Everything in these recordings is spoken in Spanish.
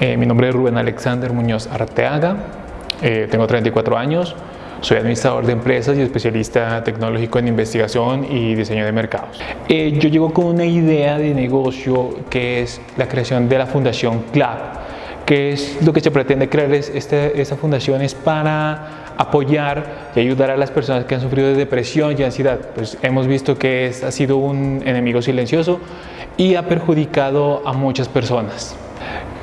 Eh, mi nombre es Rubén Alexander Muñoz Arteaga, eh, tengo 34 años, soy administrador de empresas y especialista tecnológico en investigación y diseño de mercados. Eh, yo llego con una idea de negocio que es la creación de la Fundación CLAP, que es lo que se pretende crear es esta fundación es para apoyar y ayudar a las personas que han sufrido de depresión y ansiedad. Pues hemos visto que es, ha sido un enemigo silencioso y ha perjudicado a muchas personas.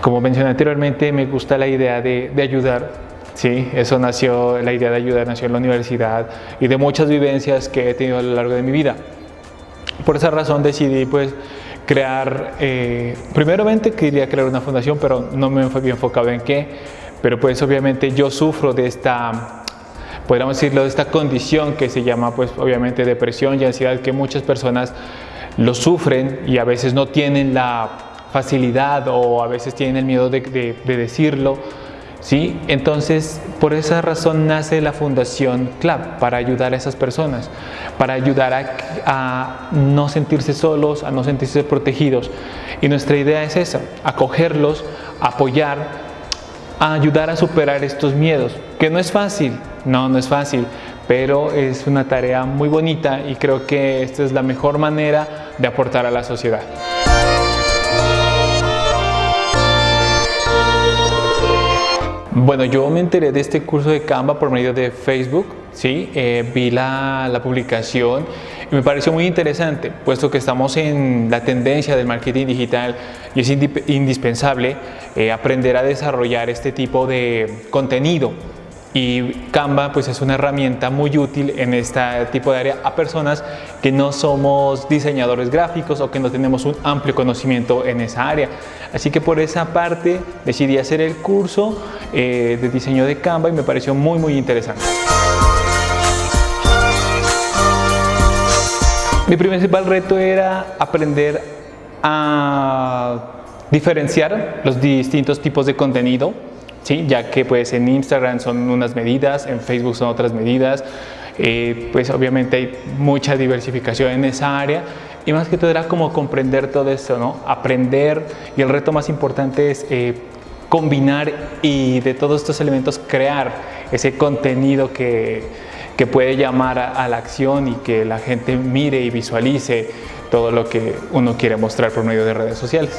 Como mencioné anteriormente, me gusta la idea de, ayudar. Sí, eso nació, la idea de ayudar nació en la universidad y de muchas vivencias que he tenido a lo largo de mi vida. Por esa razón decidí pues crear, eh, primeramente quería crear una fundación, pero no me había enfocado en qué, pero pues obviamente yo sufro de esta, podríamos decirlo, de esta condición que se llama pues obviamente depresión y ansiedad que muchas personas lo sufren y a veces no tienen la facilidad o a veces tienen el miedo de, decirlo. ¿sí? Entonces, por esa razón nace la Fundación CLAP, para ayudar a esas personas, para ayudar a, no sentirse solos, a no sentirse protegidos. Y nuestra idea es esa, acogerlos, apoyar, ayudar a superar estos miedos, que no es fácil, no, no es fácil, pero es una tarea muy bonita y creo que esta es la mejor manera de aportar a la sociedad. Bueno, yo me enteré de este curso de Canva por medio de Facebook, ¿sí? Eh, vi la, la, publicación y me pareció muy interesante, puesto que estamos en la tendencia del marketing digital y es indispensable eh, aprender a desarrollar este tipo de contenido y Canva pues es una herramienta muy útil en este tipo de área a personas que no somos diseñadores gráficos o que no tenemos un amplio conocimiento en esa área. Así que por esa parte decidí hacer el curso eh, de diseño de Canva y me pareció muy muy interesante. Mi principal reto era aprender a diferenciar los distintos tipos de contenido ya que pues en Instagram son unas medidas, en Facebook son otras medidas, eh, pues obviamente hay mucha diversificación en esa área y más que todo era como comprender todo esto, ¿no? aprender y el reto más importante es eh, combinar y de todos estos elementos crear ese contenido que, que puede llamar a, a la acción y que la gente mire y visualice todo lo que uno quiere mostrar por medio de redes sociales.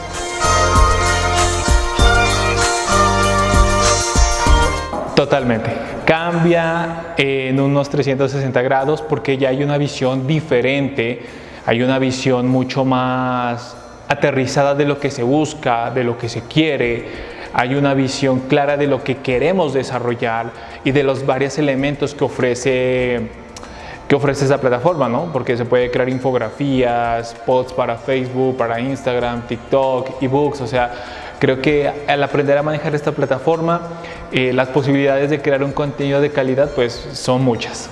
Totalmente. Cambia en unos 360 grados porque ya hay una visión diferente, hay una visión mucho más aterrizada de lo que se busca, de lo que se quiere, hay una visión clara de lo que queremos desarrollar y de los varios elementos que ofrece que ofrece esa plataforma, ¿no? Porque se puede crear infografías, posts para Facebook, para Instagram, TikTok, ebooks, o sea, creo que al aprender a manejar esta plataforma, eh, las posibilidades de crear un contenido de calidad pues son muchas.